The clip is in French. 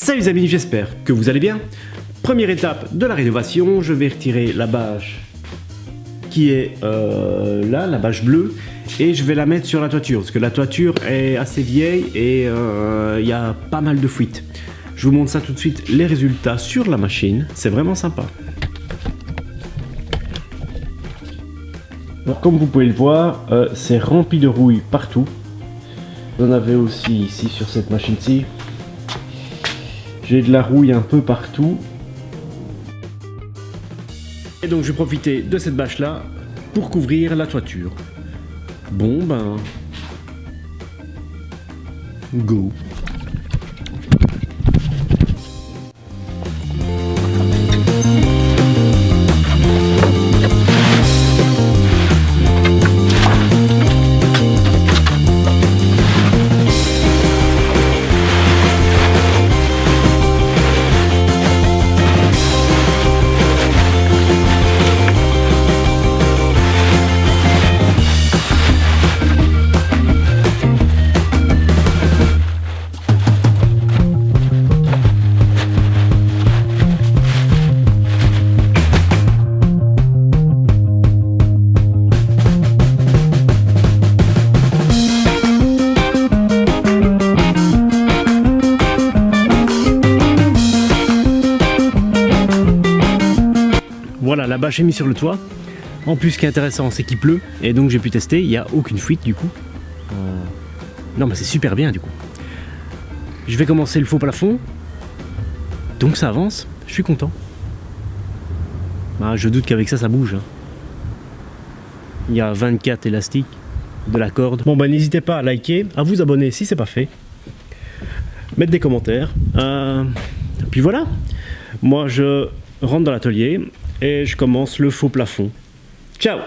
Salut les amis, j'espère que vous allez bien. Première étape de la rénovation, je vais retirer la bâche qui est euh, là, la bâche bleue, et je vais la mettre sur la toiture, parce que la toiture est assez vieille et euh, il y a pas mal de fuites. Je vous montre ça tout de suite, les résultats sur la machine, c'est vraiment sympa. Comme vous pouvez le voir, euh, c'est rempli de rouille partout. Vous en avez aussi ici sur cette machine-ci. J'ai de la rouille un peu partout. Et donc je vais profiter de cette bâche là pour couvrir la toiture. Bon ben... Go Voilà, bâche est mise sur le toit. En plus, ce qui est intéressant, c'est qu'il pleut. Et donc, j'ai pu tester. Il n'y a aucune fuite, du coup. Euh, non, mais c'est super bien, du coup. Je vais commencer le faux plafond. Donc, ça avance. Je suis content. Ah, je doute qu'avec ça, ça bouge. hein. Il y a 24 élastiques de la corde. Bon, bah, n'hésitez pas à liker, à vous abonner si c'est pas fait. Mettre des commentaires. Euh, Puis voilà. Moi, je rentre dans l'atelier et je commence le faux plafond. Ciao